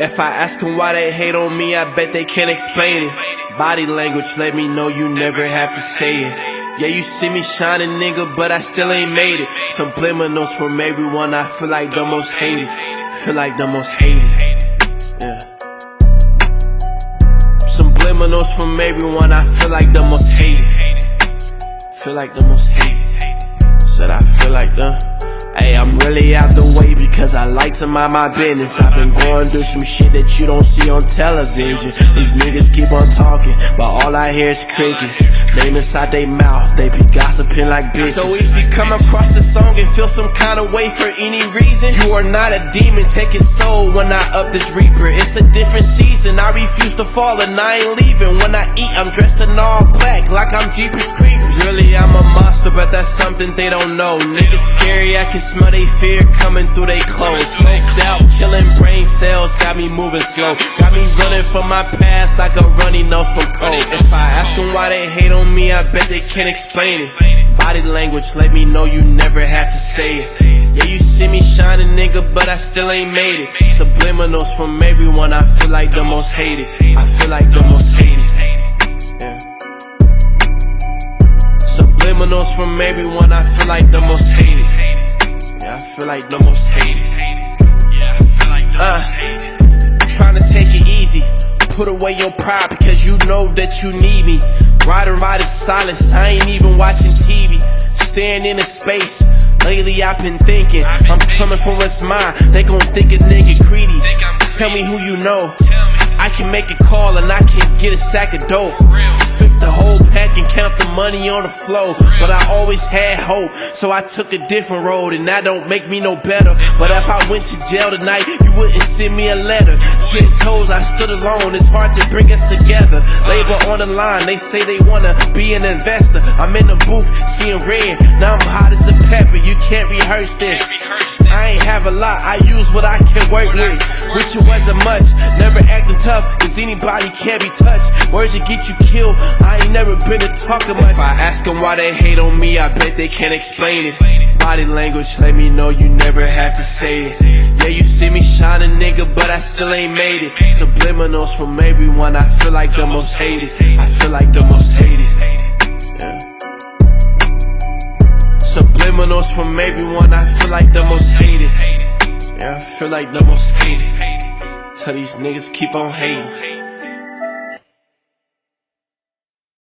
If I ask them why they hate on me, I bet they can't explain it. Body language let me know you never have to say it. Yeah, you see me shining, nigga, but I still ain't made it. Subliminals from everyone, I feel like the most hated. Feel like the most hated. Yeah. Subliminals from everyone, I feel like the most hated. Feel like the most hated. Said I feel like the. Hey, I'm really out the way because I like to mind my business. I've been going through some shit that you don't see on television. These niggas keep on talking, but all I hear is crickets. Name inside their mouth, they be gossiping like bitches. So if you come across and feel some kind of way for any reason, you are not a demon take taking soul when I up this reaper. It's a different season. I refuse to fall and I ain't leaving. When I eat, I'm dressed in all black like I'm Jeepers Creepers. Really, I'm a monster, but that's something they don't know. Niggas scary, I can smell they fear coming through they clothes. Smoked out, cells, got me moving slow. Got me running from my past like a runny nose from cold. If I ask them why they hate on me, I bet they can't explain it. Body language let me know you never have to say it. Yeah, you see me shining, nigga, but I still ain't made it. Subliminals from everyone, I feel like the most hated. I feel like the most hated. Subliminals from everyone, I feel like the most hated. Yeah, I feel like the most hated. Yeah, I feel like the most hated. Trying to take it easy. Put away your pride because you know that you need me. Ride and ride in silence, I ain't even watching TV. Staring into space. Lately I've been thinking, I'm coming for what's mine. They gon' think a nigga greedy. Tell me who you know. I can make a call and I can get a sack of dope. Flip the whole pack and count the money on the flow. But I always had hope, so I took a different road, and that don't make me no better. But if I went to jail tonight, you wouldn't send me a letter. Ten toes, I stood alone, it's hard to bring us together. Labor on the line, they say they wanna be an investor. I'm in the booth, seeing red, now I'm hot as a pepper. You can't rehearse this. I ain't have a lot, I use what I can work with. Which it wasn't much, never acting tough, anybody can't be touched. Words that get you killed, I ain't never been a talker much. If I ask them why they hate on me, I bet they can't explain it. Body language let me know you never have to say it. Yeah, you see me shining, nigga, but I still ain't made it. Subliminals from everyone, I feel like the most hated. I feel like the most hated. Subliminals from everyone, I feel like the most hated. Yeah, I feel like the most hated. Tell these niggas keep on hating.